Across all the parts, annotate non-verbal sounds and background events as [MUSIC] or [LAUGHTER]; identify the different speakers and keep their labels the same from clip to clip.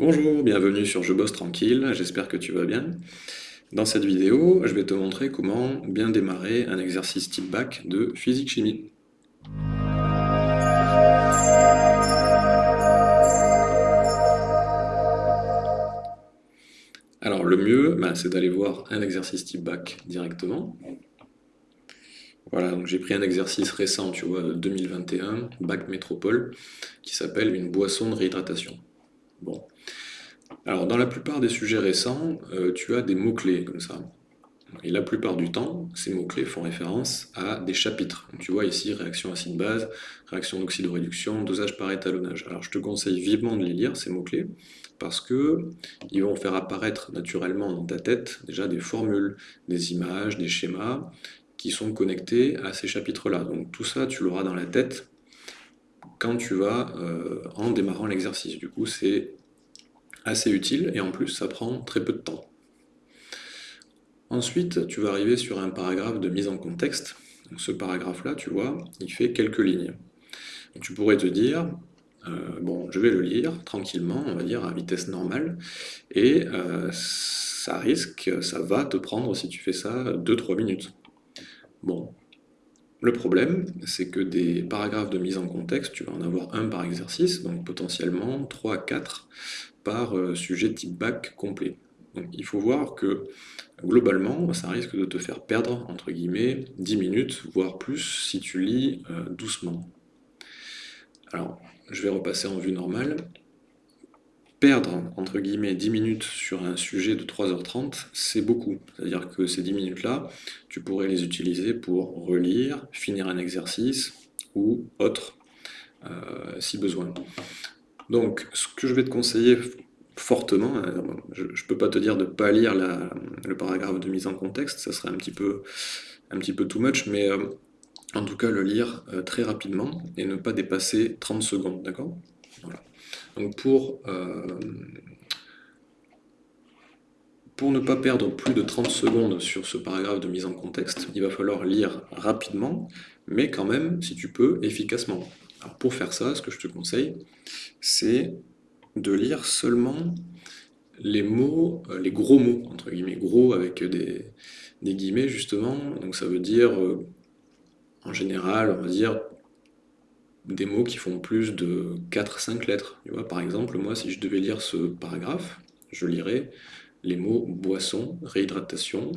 Speaker 1: Bonjour, bienvenue sur Je bosse tranquille, j'espère que tu vas bien. Dans cette vidéo, je vais te montrer comment bien démarrer un exercice type bac de physique-chimie. Alors le mieux, bah, c'est d'aller voir un exercice type bac directement. Voilà, donc j'ai pris un exercice récent, tu vois, 2021, bac métropole, qui s'appelle une boisson de réhydratation. Bon. Alors, dans la plupart des sujets récents, euh, tu as des mots-clés comme ça. Et la plupart du temps, ces mots-clés font référence à des chapitres. tu vois ici, réaction acide-base, réaction d'oxydoréduction, dosage par étalonnage. Alors je te conseille vivement de les lire, ces mots-clés, parce que ils vont faire apparaître naturellement dans ta tête déjà des formules, des images, des schémas, qui sont connectés à ces chapitres-là. Donc tout ça, tu l'auras dans la tête quand tu vas euh, en démarrant l'exercice. Du coup, c'est assez utile et en plus, ça prend très peu de temps. Ensuite, tu vas arriver sur un paragraphe de mise en contexte. Donc, ce paragraphe-là, tu vois, il fait quelques lignes. tu pourrais te dire, euh, bon, je vais le lire tranquillement, on va dire à vitesse normale, et euh, ça risque, ça va te prendre, si tu fais ça, 2-3 minutes. Bon, le problème, c'est que des paragraphes de mise en contexte, tu vas en avoir un par exercice, donc potentiellement 3 à 4 par euh, sujet type bac complet. Donc il faut voir que globalement, ça risque de te faire perdre, entre guillemets, 10 minutes, voire plus, si tu lis euh, doucement. Alors, je vais repasser en vue normale perdre, entre guillemets, 10 minutes sur un sujet de 3h30, c'est beaucoup. C'est-à-dire que ces 10 minutes-là, tu pourrais les utiliser pour relire, finir un exercice ou autre, euh, si besoin. Donc, ce que je vais te conseiller fortement, euh, je ne peux pas te dire de ne pas lire le paragraphe de mise en contexte, ça serait un petit peu, un petit peu too much, mais euh, en tout cas le lire très rapidement et ne pas dépasser 30 secondes, d'accord? Donc pour, euh, pour ne pas perdre plus de 30 secondes sur ce paragraphe de mise en contexte, il va falloir lire rapidement, mais quand même, si tu peux, efficacement. Alors pour faire ça, ce que je te conseille, c'est de lire seulement les mots, euh, les gros mots, entre guillemets, gros avec des, guillemets justement, donc ça veut dire, euh, en général, on va dire des mots qui font plus de 4-5 lettres. Par exemple, moi, si je devais lire ce paragraphe, je lirais les mots boisson, réhydratation,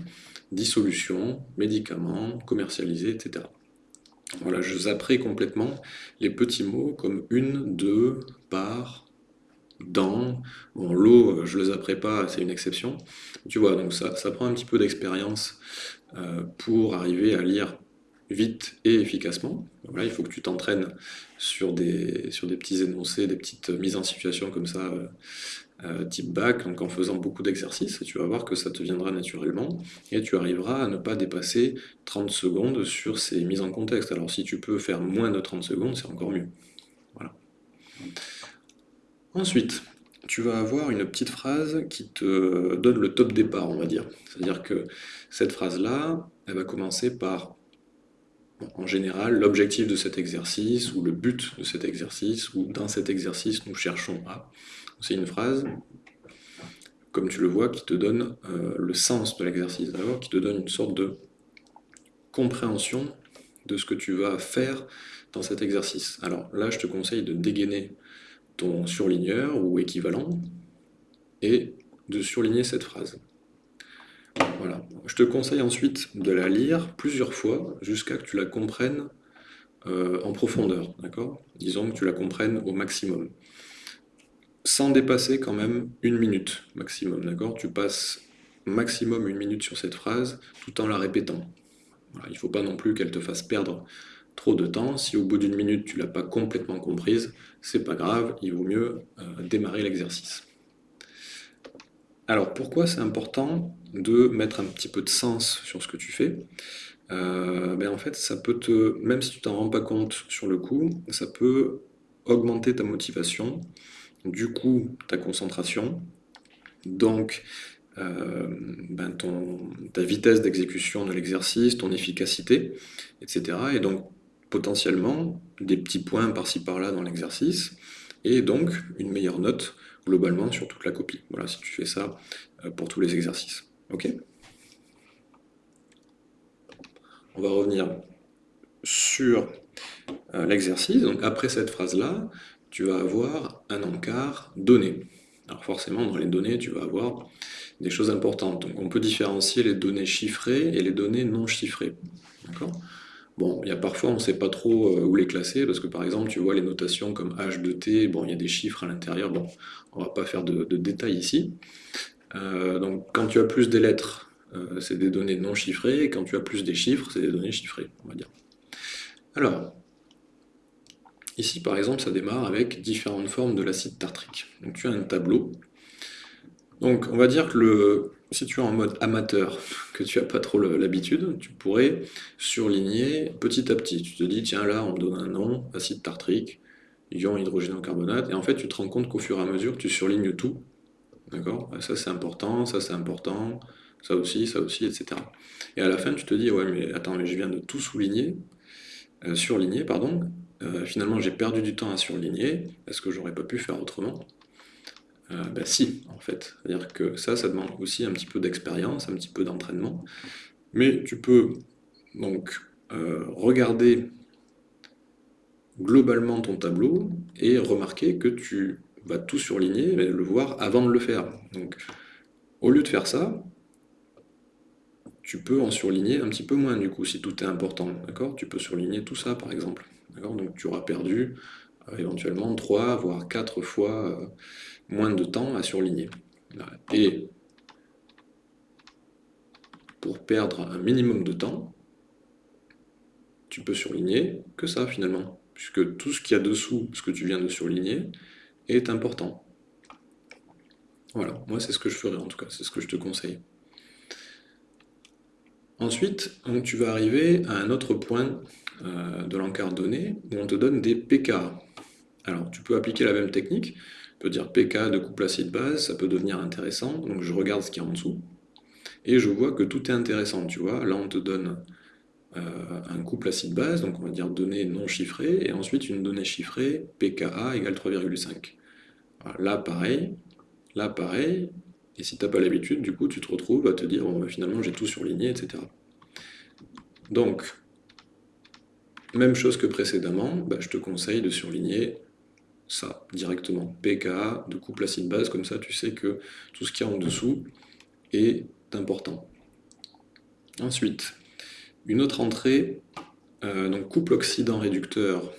Speaker 1: dissolution, médicaments, commercialisé, etc. Voilà, je zapperai complètement les petits mots comme une, deux, par, dans. Bon, l'eau, je le zapperai pas, c'est une exception. Tu vois, donc ça, ça prend un petit peu d'expérience euh, pour arriver à lire vite et efficacement. il faut que tu t'entraînes sur des, sur des petits énoncés, des petites mises en situation comme ça, euh, euh, type bac, donc en faisant beaucoup d'exercices, tu vas voir que ça te viendra naturellement, et tu arriveras à ne pas dépasser 30 secondes sur ces mises en contexte. Alors si tu peux faire moins de 30 secondes, c'est encore mieux. Voilà. Ensuite, tu vas avoir une petite phrase qui te donne le top départ, on va dire. C'est-à-dire que cette phrase-là, elle va commencer par en général, l'objectif de cet exercice, ou le but de cet exercice, ou dans cet exercice, nous cherchons à. C'est une phrase, comme tu le vois, qui te donne euh, le sens de l'exercice, d'abord, qui te donne une sorte de compréhension de ce que tu vas faire dans cet exercice. Alors là, je te conseille de dégainer ton surligneur ou équivalent, et de surligner cette phrase. Voilà. Je te conseille ensuite de la lire plusieurs fois jusqu'à que tu la comprennes euh, en profondeur, Disons que tu la comprennes au maximum. Sans dépasser quand même une minute maximum, d'accord? Tu passes maximum une minute sur cette phrase tout en la répétant. il ne faut pas non plus qu'elle te fasse perdre trop de temps. Si au bout d'une minute tu l'as pas complètement comprise, c'est pas grave, il vaut mieux euh, démarrer l'exercice. Alors pourquoi c'est important de mettre un petit peu de sens sur ce que tu fais? Euh, ben En fait, ça peut te, même si tu t'en rends pas compte sur le coup, ça peut augmenter ta motivation, du coup ta concentration, donc euh, ben ta vitesse d'exécution de l'exercice, ton efficacité, etc. Et donc potentiellement des petits points par-ci par-là dans l'exercice, et donc une meilleure note globalement sur toute la copie. Voilà, si tu fais ça euh, pour tous les exercices. Ok? On va revenir sur euh, l'exercice. Donc après cette phrase-là, tu vas avoir un encart donné. Alors forcément, dans les données, tu vas avoir des choses importantes. Donc on peut différencier les données chiffrées et les données non chiffrées. D'accord? Bon, il y a parfois, on ne sait pas trop euh, où les classer, parce que par exemple, tu vois les notations comme H de T, bon, il y a des chiffres à l'intérieur, bon, on va pas faire de, détails ici. Euh, donc, quand tu as plus des lettres, euh, c'est des données non chiffrées, et quand tu as plus des chiffres, c'est des données chiffrées, on va dire. Alors, ici, par exemple, ça démarre avec différentes formes de l'acide tartrique. Donc, tu as un tableau. Donc, on va dire que le, si tu es en mode amateur, [LAUGHS] que tu n'as pas trop l'habitude, tu pourrais surligner petit à petit. Tu te dis, tiens, là, on me donne un nom, acide tartrique, ion hydrogénocarbonate, et en fait, tu te rends compte qu'au fur et à mesure, tu surlignes tout. D'accord? Ça, c'est important, ça, c'est important, ça aussi, ça aussi, etc. Et à la fin, tu te dis, ouais, mais attends, mais je viens de tout souligner, euh, surligner, pardon. Euh, finalement, j'ai perdu du temps à surligner. Est-ce que j'aurais pas pu faire autrement? Euh, ben si, en fait. C'est-à-dire que ça, ça demande aussi un petit peu d'expérience, un petit peu d'entraînement. Mais tu peux donc euh, regarder globalement ton tableau et remarquer que tu vas tout surligner, mais le voir avant de le faire. Donc, au lieu de faire ça, tu peux en surligner un petit peu moins du coup, si tout est important, d'accord? Tu peux surligner tout ça par exemple, Donc tu auras perdu euh, éventuellement 3 voire 4 fois moins de temps à surligner. Et pour perdre un minimum de temps, tu peux surligner que ça finalement, puisque tout ce qu'il y a dessous, ce que tu viens de surligner, est important. Voilà, moi c'est ce que je ferai en tout cas, c'est ce que je te conseille. Ensuite, tu vas arriver à un autre point euh, de l'encart donné où on te donne des PK. Alors, tu peux appliquer la même technique, peut dire pK de couple acide-base, ça peut devenir intéressant, donc je regarde ce qu'il y a en dessous, et je vois que tout est intéressant, tu vois, là on te donne euh, un couple acide-base, donc on va dire données non chiffrées, et ensuite une donnée chiffrée, pKa égale 3,5. Là pareil, là pareil, et si tu n'as pas l'habitude, du coup tu te retrouves à te dire, bah, finalement j'ai tout surligné, etc. Donc, même chose que précédemment, bah, je te conseille de surligner ça directement. pKa de couple acide-base, comme ça tu sais que tout ce qu'il y a en dessous est important. Ensuite, une autre entrée, euh, donc couple oxydant-réducteur.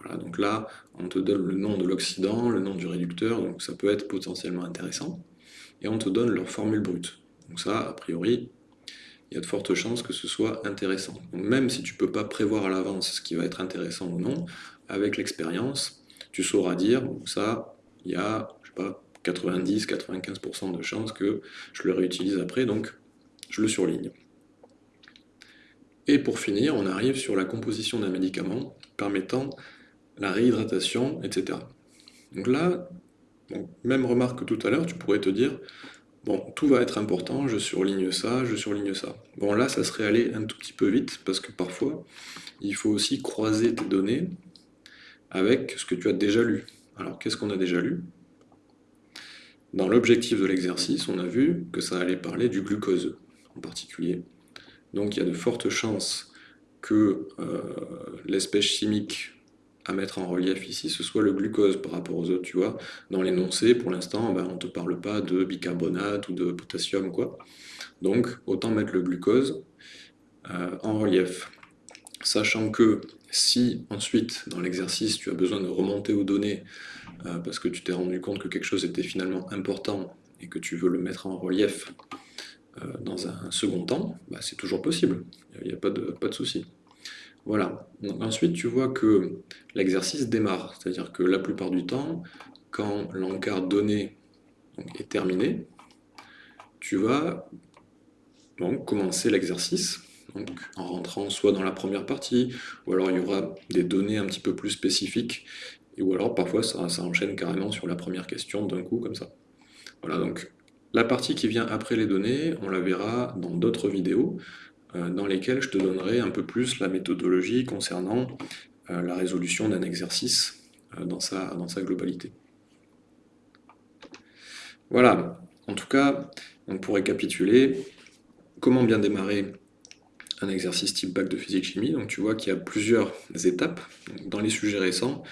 Speaker 1: Voilà, donc là, on te donne le nom de l'oxydant, le nom du réducteur, donc ça peut être potentiellement intéressant. Et on te donne leur formule brute. Donc ça, a priori, il y a de fortes chances que ce soit intéressant. Donc même si tu ne peux pas prévoir à l'avance ce qui va être intéressant ou non, avec l'expérience, tu sauras dire, ça, il y a, je sais pas, 90-95% de chances que je le réutilise après, donc je le surligne. Et pour finir, on arrive sur la composition d'un médicament permettant la réhydratation, etc. Donc là, même remarque que tout à l'heure, tu pourrais te dire, bon, tout va être important, je surligne ça, je surligne ça. Bon, là, ça serait aller un tout petit peu vite, parce que parfois, il faut aussi croiser tes données avec ce que tu as déjà lu. Alors, qu'est-ce qu'on a déjà lu? Dans l'objectif de l'exercice, on a vu que ça allait parler du glucose, en particulier. Donc, il y a de fortes chances que euh, l'espèce chimique à mettre en relief ici, ce soit le glucose par rapport aux autres, tu vois. Dans l'énoncé, pour l'instant, ben, on ne te parle pas de bicarbonate ou de potassium, quoi. Donc, autant mettre le glucose euh, en relief. Sachant que si ensuite, dans l'exercice, tu as besoin de remonter aux données euh, parce que tu t'es rendu compte que quelque chose était finalement important et que tu veux le mettre en relief euh, dans un second temps, bah, c'est toujours possible, il n'y a, pas de, pas de souci. Voilà. ensuite, tu vois que l'exercice démarre, c'est-à-dire que la plupart du temps, quand l'encart donné est terminé, tu vas commencer l'exercice en rentrant soit dans la première partie, ou alors il y aura des données un petit peu plus spécifiques, ou alors parfois ça, enchaîne carrément sur la première question d'un coup comme ça. Voilà, donc la partie qui vient après les données, on la verra dans d'autres vidéos, dans lesquelles je te donnerai un peu plus la méthodologie concernant euh, la résolution d'un exercice, euh, dans, sa, dans sa globalité. Voilà, en tout cas, pour récapituler, comment bien démarrer un exercice type bac de physique-chimie? Donc tu vois qu'il y a plusieurs étapes. Dans les sujets récents,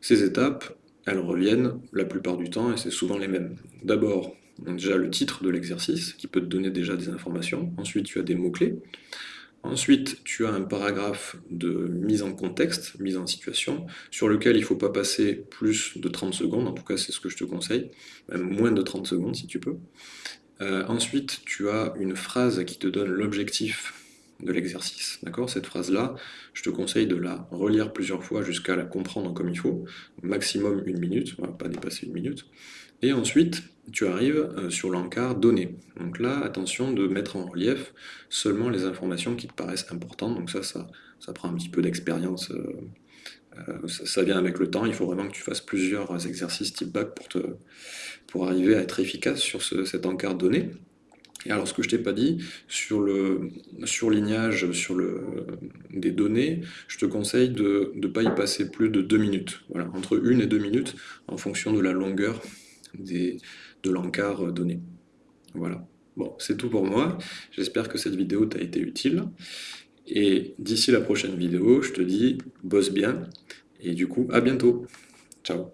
Speaker 1: ces étapes, elles reviennent la plupart du temps et c'est souvent les mêmes. D'abord, déjà le titre de l'exercice qui peut te donner déjà des informations. Ensuite, tu as des mots-clés. Ensuite, tu as un paragraphe de mise en contexte, mise en situation, sur lequel il ne faut pas passer plus de 30 secondes, en tout cas c'est ce que je te conseille, même moins de 30 secondes si tu peux. Euh, ensuite, tu as une phrase qui te donne l'objectif de l'exercice. D'accord? Cette phrase-là, je te conseille de la relire plusieurs fois jusqu'à la comprendre comme il faut, maximum une minute, pas dépasser une minute. Et ensuite, tu arrives euh, sur l'encart données. Donc là, attention de mettre en relief seulement les informations qui te paraissent importantes. Donc ça, ça, ça prend un petit peu d'expérience. Euh, euh, ça, vient avec le temps. Il faut vraiment que tu fasses plusieurs exercices type bac pour, te, pour arriver à être efficace sur cet encart données. Et alors, ce que je t'ai pas dit, sur le surlignage sur le, des données, je te conseille de ne pas y passer plus de deux minutes. Voilà, entre une et deux minutes, en fonction de la longueur de l'encart donné. Voilà. Bon, c'est tout pour moi. J'espère que cette vidéo t'a été utile. Et d'ici la prochaine vidéo, je te dis, bosse bien. Et du coup, à bientôt. Ciao.